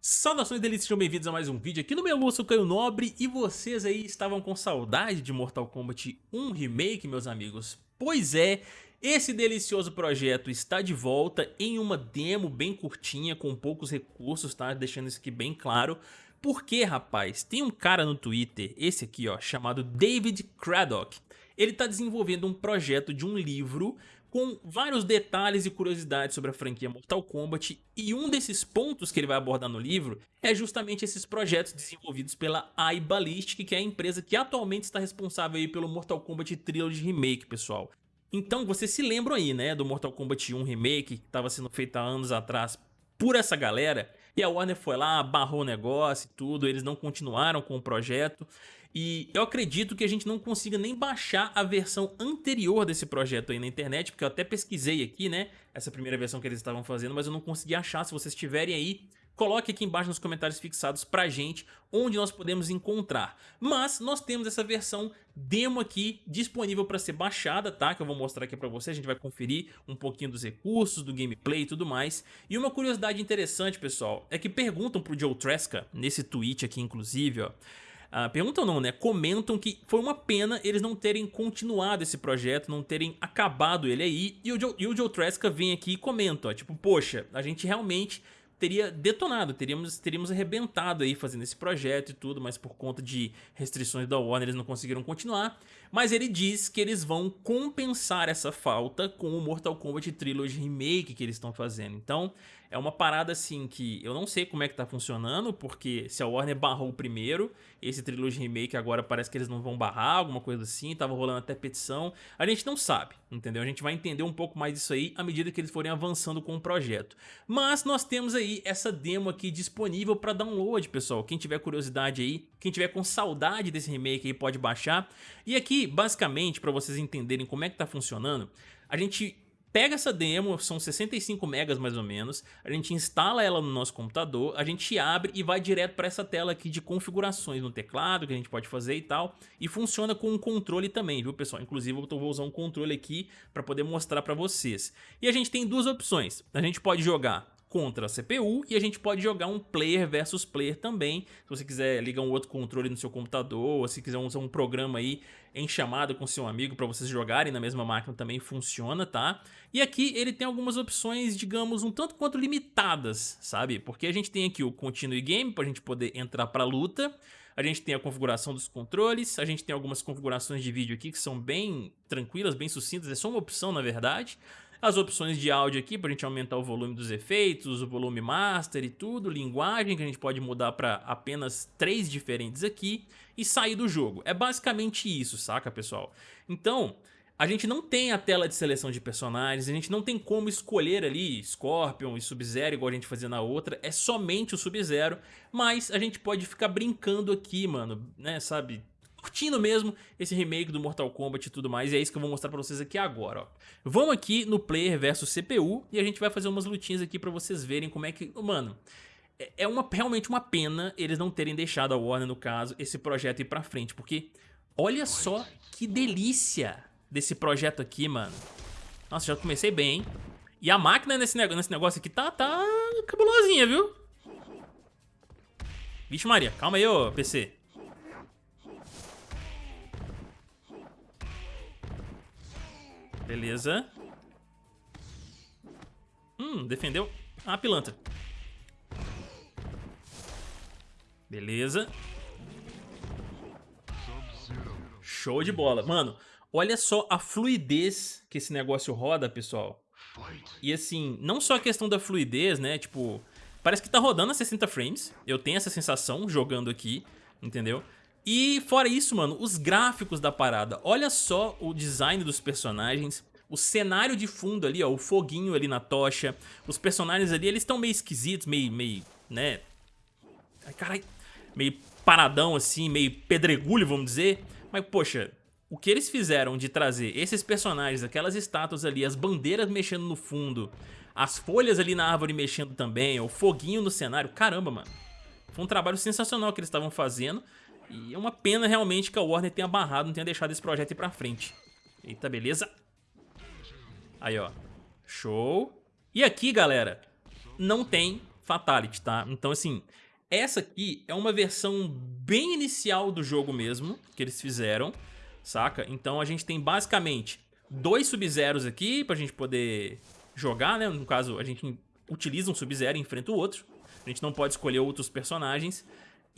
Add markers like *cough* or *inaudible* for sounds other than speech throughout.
Saudações delícias, sejam bem-vindos a mais um vídeo aqui no meu eu sou Caio Nobre e vocês aí estavam com saudade de Mortal Kombat 1 Remake, meus amigos? Pois é, esse delicioso projeto está de volta em uma demo bem curtinha, com poucos recursos, tá? Deixando isso aqui bem claro. Porque, rapaz, tem um cara no Twitter, esse aqui ó, chamado David Craddock. Ele está desenvolvendo um projeto de um livro com vários detalhes e curiosidades sobre a franquia Mortal Kombat e um desses pontos que ele vai abordar no livro é justamente esses projetos desenvolvidos pela iBallistic, que é a empresa que atualmente está responsável aí pelo Mortal Kombat Trilogy Remake, pessoal. Então vocês se lembram aí, né, do Mortal Kombat 1 Remake, que estava sendo feito há anos atrás por essa galera, e a Warner foi lá, barrou o negócio e tudo, eles não continuaram com o projeto, e eu acredito que a gente não consiga nem baixar a versão anterior desse projeto aí na internet, porque eu até pesquisei aqui, né, essa primeira versão que eles estavam fazendo, mas eu não consegui achar. Se vocês tiverem aí, coloque aqui embaixo nos comentários fixados pra gente onde nós podemos encontrar. Mas nós temos essa versão demo aqui disponível para ser baixada, tá? Que eu vou mostrar aqui pra vocês, a gente vai conferir um pouquinho dos recursos, do gameplay e tudo mais. E uma curiosidade interessante, pessoal, é que perguntam pro Joe Tresca, nesse tweet aqui inclusive, ó, Uh, perguntam não, né? Comentam que foi uma pena eles não terem continuado esse projeto, não terem acabado ele aí. E o Joe, e o Joe Tresca vem aqui e comenta, ó, tipo, poxa, a gente realmente teria detonado, teríamos, teríamos arrebentado aí fazendo esse projeto e tudo, mas por conta de restrições da Warner eles não conseguiram continuar. Mas ele diz que eles vão compensar essa falta com o Mortal Kombat Trilogy Remake que eles estão fazendo. Então é uma parada assim que eu não sei como é que tá funcionando, porque se a Warner barrou o primeiro, esse Trilogy Remake agora parece que eles não vão barrar, alguma coisa assim, tava rolando até petição. A gente não sabe, entendeu? A gente vai entender um pouco mais disso aí à medida que eles forem avançando com o projeto. Mas nós temos aí essa demo aqui disponível para download, pessoal. Quem tiver curiosidade aí, quem tiver com saudade desse remake aí pode baixar. E aqui, basicamente, para vocês entenderem como é que tá funcionando, a gente pega essa demo, são 65 megas mais ou menos, a gente instala ela no nosso computador, a gente abre e vai direto para essa tela aqui de configurações no teclado que a gente pode fazer e tal, e funciona com um controle também, viu pessoal? Inclusive eu vou usar um controle aqui para poder mostrar para vocês. E a gente tem duas opções, a gente pode jogar contra a CPU e a gente pode jogar um player versus player também, se você quiser ligar um outro controle no seu computador, ou se quiser usar um programa aí em chamada com seu amigo para vocês jogarem na mesma máquina também funciona, tá? E aqui ele tem algumas opções, digamos, um tanto quanto limitadas, sabe? Porque a gente tem aqui o Continue Game para a gente poder entrar para luta, a gente tem a configuração dos controles, a gente tem algumas configurações de vídeo aqui que são bem tranquilas, bem sucintas, é só uma opção na verdade as opções de áudio aqui para a gente aumentar o volume dos efeitos, o volume master e tudo, linguagem que a gente pode mudar para apenas três diferentes aqui e sair do jogo. É basicamente isso, saca pessoal? Então, a gente não tem a tela de seleção de personagens, a gente não tem como escolher ali Scorpion e Sub-Zero igual a gente fazia na outra, é somente o Sub-Zero, mas a gente pode ficar brincando aqui, mano, né, sabe, curtindo mesmo esse remake do Mortal Kombat e tudo mais, e é isso que eu vou mostrar pra vocês aqui agora, ó. Vamos aqui no player versus CPU e a gente vai fazer umas lutinhas aqui pra vocês verem como é que... Mano, é, é uma, realmente uma pena eles não terem deixado a Warner, no caso, esse projeto ir pra frente, porque olha só que delícia desse projeto aqui, mano. Nossa, já comecei bem, hein? E a máquina nesse, negócio, nesse negócio aqui tá, tá cabulosinha, viu? Vixe Maria, calma aí, ô PC. Beleza. Hum, defendeu a pilantra. Beleza. Show de bola. Mano, olha só a fluidez que esse negócio roda, pessoal. E assim, não só a questão da fluidez, né? Tipo, parece que tá rodando a 60 frames. Eu tenho essa sensação jogando aqui, entendeu? E fora isso, mano, os gráficos da parada. Olha só o design dos personagens. O cenário de fundo ali, ó, o foguinho ali na tocha. Os personagens ali, eles estão meio esquisitos, meio, meio, né? Ai, carai. Meio paradão assim, meio pedregulho, vamos dizer. Mas, poxa, o que eles fizeram de trazer esses personagens, aquelas estátuas ali, as bandeiras mexendo no fundo, as folhas ali na árvore mexendo também, o foguinho no cenário, caramba, mano. Foi um trabalho sensacional que eles estavam fazendo. E é uma pena realmente que a Warner tenha barrado, não tenha deixado esse projeto ir pra frente. Eita, beleza. Aí, ó. Show. E aqui, galera, não tem Fatality, tá? Então, assim, essa aqui é uma versão bem inicial do jogo mesmo, que eles fizeram, saca? Então a gente tem basicamente dois Sub-Zeros aqui pra gente poder jogar, né? No caso, a gente utiliza um Sub-Zero e enfrenta o outro. A gente não pode escolher outros personagens.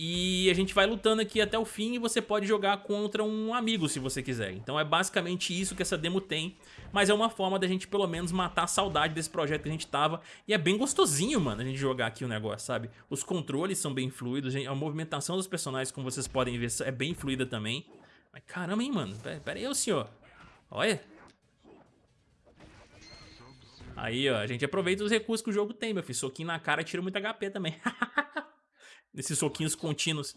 E a gente vai lutando aqui até o fim e você pode jogar contra um amigo se você quiser. Então é basicamente isso que essa demo tem. Mas é uma forma da gente pelo menos matar a saudade desse projeto que a gente tava. E é bem gostosinho, mano, a gente jogar aqui o negócio, sabe? Os controles são bem fluidos, a movimentação dos personagens, como vocês podem ver, é bem fluida também. Mas caramba, hein, mano. Pera, pera aí, ô senhor. Olha. Aí, ó, a gente aproveita os recursos que o jogo tem, meu filho. Soquinho na cara tira muito HP também. *laughs* Nesses soquinhos contínuos.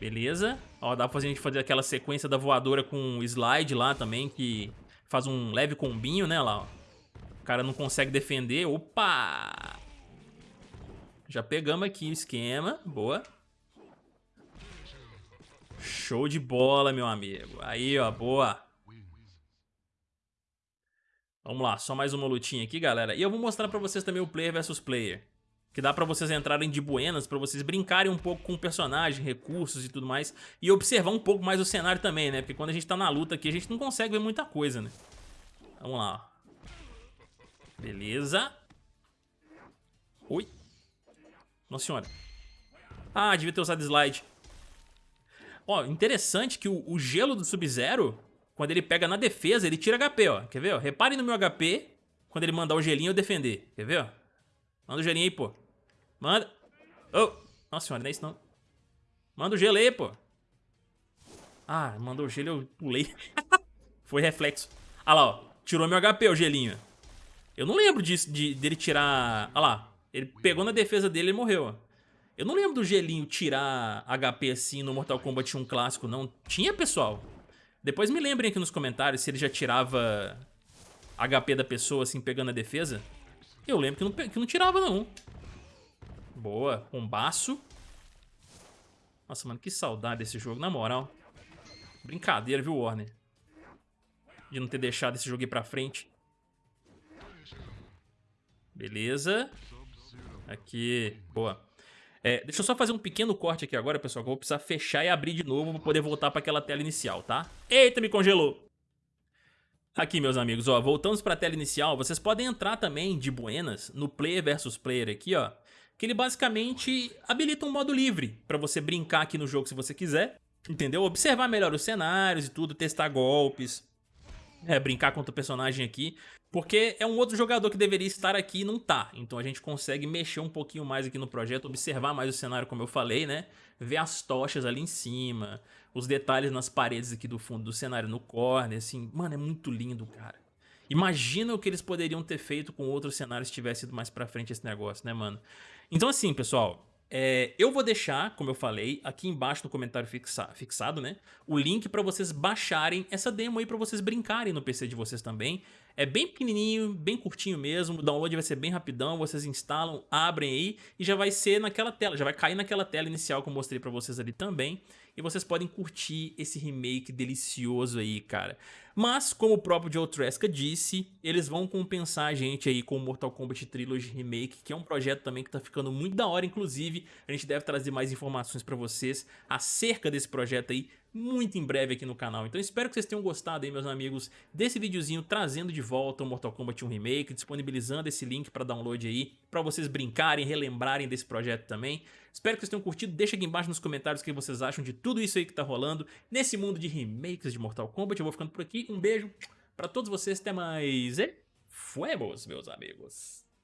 Beleza. Ó, dá pra gente fazer aquela sequência da voadora com slide lá também, que faz um leve combinho, né, lá, ó. O cara não consegue defender. Opa! Já pegamos aqui o esquema. Boa. Show de bola, meu amigo. Aí, ó, boa. Vamos lá, só mais uma lutinha aqui, galera. E eu vou mostrar pra vocês também o player versus player que dá pra vocês entrarem de buenas, pra vocês brincarem um pouco com o personagem, recursos e tudo mais, e observar um pouco mais o cenário também, né? Porque quando a gente tá na luta aqui, a gente não consegue ver muita coisa, né? Vamos lá, Beleza. Oi. Nossa senhora. Ah, devia ter usado slide. Ó, interessante que o, o gelo do Sub-Zero, quando ele pega na defesa, ele tira HP, ó. Quer ver, ó? Reparem no meu HP, quando ele mandar o gelinho eu defender. Quer ver, ó? Manda o gelinho aí, pô. Manda. Oh. Nossa senhora, não é isso não. Manda o gelo aí, pô. Ah, mandou o gelo, eu pulei. *laughs* Foi reflexo. Ah lá, ó. Tirou meu HP, o gelinho. Eu não lembro disso, de, dele tirar... Ah lá. Ele pegou na defesa dele e morreu, ó. Eu não lembro do gelinho tirar HP assim no Mortal Kombat 1 clássico, não. Tinha, pessoal? Depois me lembrem aqui nos comentários se ele já tirava HP da pessoa assim, pegando a defesa. Eu lembro que não, que não tirava, não. Boa, combaço. Nossa, mano, que saudade desse jogo, na moral. Brincadeira, viu, Warner? De não ter deixado esse jogo ir pra frente. Beleza. Aqui, boa. É, deixa eu só fazer um pequeno corte aqui agora, pessoal, que eu vou precisar fechar e abrir de novo pra poder voltar pra aquela tela inicial, tá? Eita, me congelou! Aqui, meus amigos, ó, voltamos pra tela inicial, vocês podem entrar também de buenas no player versus player aqui, ó, que ele basicamente habilita um modo livre para você brincar aqui no jogo se você quiser, entendeu? Observar melhor os cenários e tudo, testar golpes, é, brincar contra o personagem aqui, porque é um outro jogador que deveria estar aqui e não tá. Então a gente consegue mexer um pouquinho mais aqui no projeto, observar mais o cenário como eu falei, né? Ver as tochas ali em cima, os detalhes nas paredes aqui do fundo do cenário no corner, assim, mano, é muito lindo, cara. Imagina o que eles poderiam ter feito com outros cenários se tivesse ido mais pra frente esse negócio, né, mano? Então assim, pessoal, é, eu vou deixar, como eu falei, aqui embaixo no comentário fixa, fixado, né, o link para vocês baixarem essa demo aí para vocês brincarem no PC de vocês também. É bem pequenininho, bem curtinho mesmo, o download vai ser bem rapidão, vocês instalam, abrem aí e já vai ser naquela tela, já vai cair naquela tela inicial que eu mostrei para vocês ali também e vocês podem curtir esse remake delicioso aí, cara. Mas, como o próprio Joe Tresca disse, eles vão compensar a gente aí com o Mortal Kombat Trilogy Remake, que é um projeto também que tá ficando muito da hora, inclusive a gente deve trazer mais informações pra vocês acerca desse projeto aí muito em breve aqui no canal. Então espero que vocês tenham gostado aí, meus amigos, desse videozinho trazendo de volta o Mortal Kombat 1 Remake, disponibilizando esse link para download aí, para vocês brincarem, relembrarem desse projeto também. Espero que vocês tenham curtido, deixa aqui embaixo nos comentários o que vocês acham de tudo isso aí que tá rolando nesse mundo de remakes de Mortal Kombat. Eu vou ficando por aqui, um beijo para todos vocês, até mais e fuemos, meus amigos.